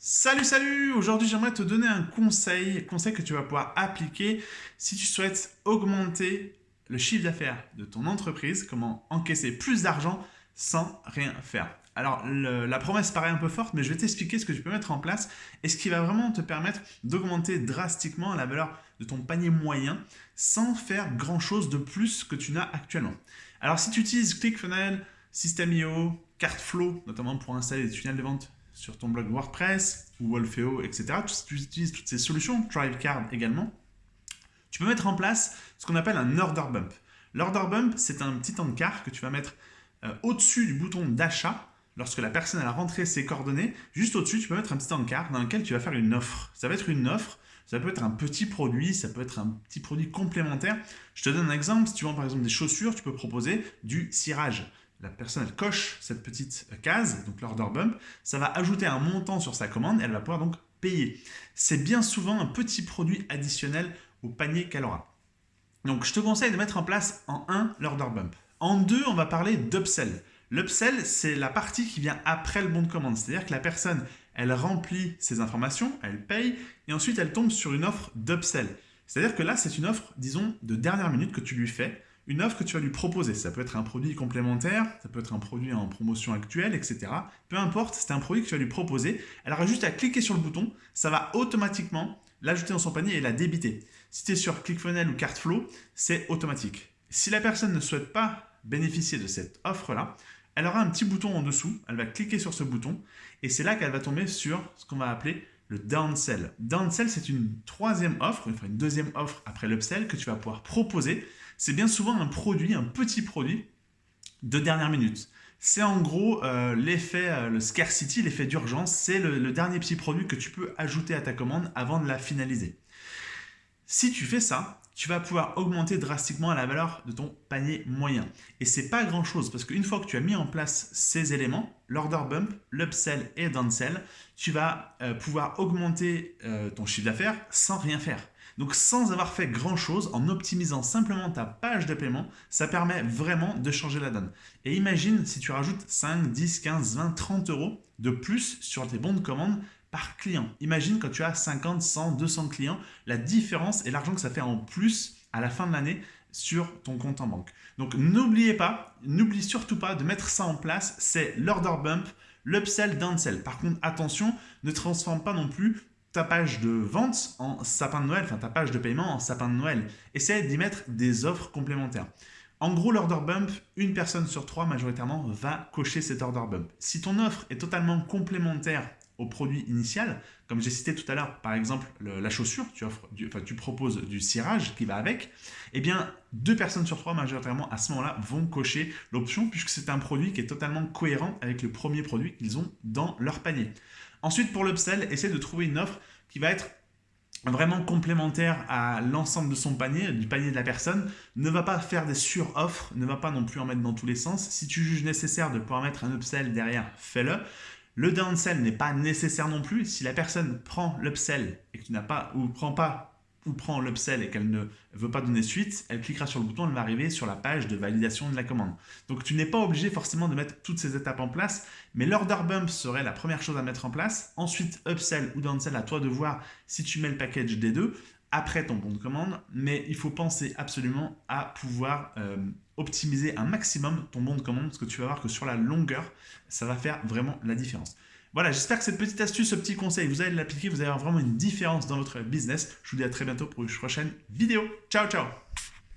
Salut, salut Aujourd'hui, j'aimerais te donner un conseil, conseil que tu vas pouvoir appliquer si tu souhaites augmenter le chiffre d'affaires de ton entreprise, comment encaisser plus d'argent sans rien faire. Alors, la promesse paraît un peu forte, mais je vais t'expliquer ce que tu peux mettre en place et ce qui va vraiment te permettre d'augmenter drastiquement la valeur de ton panier moyen sans faire grand-chose de plus que tu n'as actuellement. Alors, si tu utilises ClickFunnels, System.io, CartFlow, notamment pour installer des tunnels de vente sur ton blog WordPress ou Wolfeo, etc. Tu utilises toutes ces solutions, ThriveCard également, tu peux mettre en place ce qu'on appelle un order bump. L'order bump, c'est un petit encart que tu vas mettre euh, au-dessus du bouton d'achat lorsque la personne a rentré ses coordonnées. Juste au-dessus, tu peux mettre un petit encart dans lequel tu vas faire une offre. Ça va être une offre, ça peut être un petit produit, ça peut être un petit produit complémentaire. Je te donne un exemple. Si tu vends par exemple des chaussures, tu peux proposer du cirage la personne coche cette petite case, donc l'order bump, ça va ajouter un montant sur sa commande et elle va pouvoir donc payer. C'est bien souvent un petit produit additionnel au panier qu'elle aura. Donc je te conseille de mettre en place en 1 l'order bump. En 2, on va parler d'upsell. L'upsell, c'est la partie qui vient après le bon de commande. C'est-à-dire que la personne, elle remplit ses informations, elle paye, et ensuite elle tombe sur une offre d'upsell. C'est-à-dire que là, c'est une offre, disons, de dernière minute que tu lui fais une offre que tu vas lui proposer. Ça peut être un produit complémentaire, ça peut être un produit en promotion actuelle, etc. Peu importe, c'est un produit que tu vas lui proposer. Elle aura juste à cliquer sur le bouton, ça va automatiquement l'ajouter dans son panier et la débiter. Si tu es sur ClickFunnels ou CartFlow, c'est automatique. Si la personne ne souhaite pas bénéficier de cette offre-là, elle aura un petit bouton en dessous, elle va cliquer sur ce bouton et c'est là qu'elle va tomber sur ce qu'on va appeler le downsell. Downsell, c'est une troisième offre, une deuxième offre après l'upsell que tu vas pouvoir proposer c'est bien souvent un produit, un petit produit de dernière minute. C'est en gros euh, l'effet, euh, le scarcity, l'effet d'urgence, c'est le, dernier petit produit que tu peux ajouter à ta commande avant de la finaliser. Si tu fais ça, tu vas pouvoir augmenter drastiquement la valeur de ton panier moyen. Et c'est pas grand chose parce qu'une fois que tu as mis en place ces éléments, l'order bump, l'upsell et downsell, tu vas euh, pouvoir augmenter ton chiffre d'affaires sans rien faire. Donc sans avoir fait grand chose, en optimisant simplement ta page de paiement, ça permet vraiment de changer la donne. Et imagine si tu rajoutes 5, 10, 15, 20, 30 euros de plus sur tes bons de commande par client. Imagine quand tu as 50, 100, 200 clients, la différence et l'argent que ça fait en plus à la fin de l'année sur ton compte en banque. Donc n'oubliez pas, n'oublie surtout pas de mettre ça en place, c'est l'order bump, l'upsell, downsell. Par contre, attention, ne transforme pas non plus ta page de vente en sapin de Noël, enfin ta page de paiement en sapin de Noël. Essaye d'y mettre des offres complémentaires. En gros, l'order bump, une personne sur trois majoritairement va cocher cet order bump. Si ton offre est totalement complémentaire au produit initial, comme j'ai cité tout à l'heure, par exemple la chaussure, tu, offres enfin, tu proposes du cirage qui va avec, eh bien deux personnes sur trois majoritairement à ce moment-là vont cocher l'option puisque c'est un produit qui est totalement cohérent avec le premier produit qu'ils ont dans leur panier. Ensuite, pour l'upsell, essaie de trouver une offre qui va être vraiment complémentaire à l'ensemble de son panier, du panier de la personne. Ne va pas faire des sur-offres, ne va pas non plus en mettre dans tous les sens. Si tu juges nécessaire de pouvoir mettre un upsell derrière, fais-le. Le downsell n'est pas nécessaire non plus. Si la personne prend l'upsell et que tu n'as pas ou prend pas ou prend l'upsell et qu'elle ne veut pas donner suite, elle cliquera sur le bouton, elle va arriver sur la page de validation de la commande. Donc tu n'es pas obligé forcément de mettre toutes ces étapes en place, mais l'order bump serait la première chose à mettre en place. Ensuite, upsell ou downsell, à toi de voir si tu mets le package des deux après ton bon de commande, mais il faut penser absolument à pouvoir euh, optimiser un maximum ton bon de commande parce que tu vas voir que sur la longueur, ça va faire vraiment la différence. Voilà, j'espère que cette petite astuce, ce petit conseil, vous allez l'appliquer, vous allez avoir vraiment une différence dans votre business. Je vous dis à très bientôt pour une prochaine vidéo. Ciao, ciao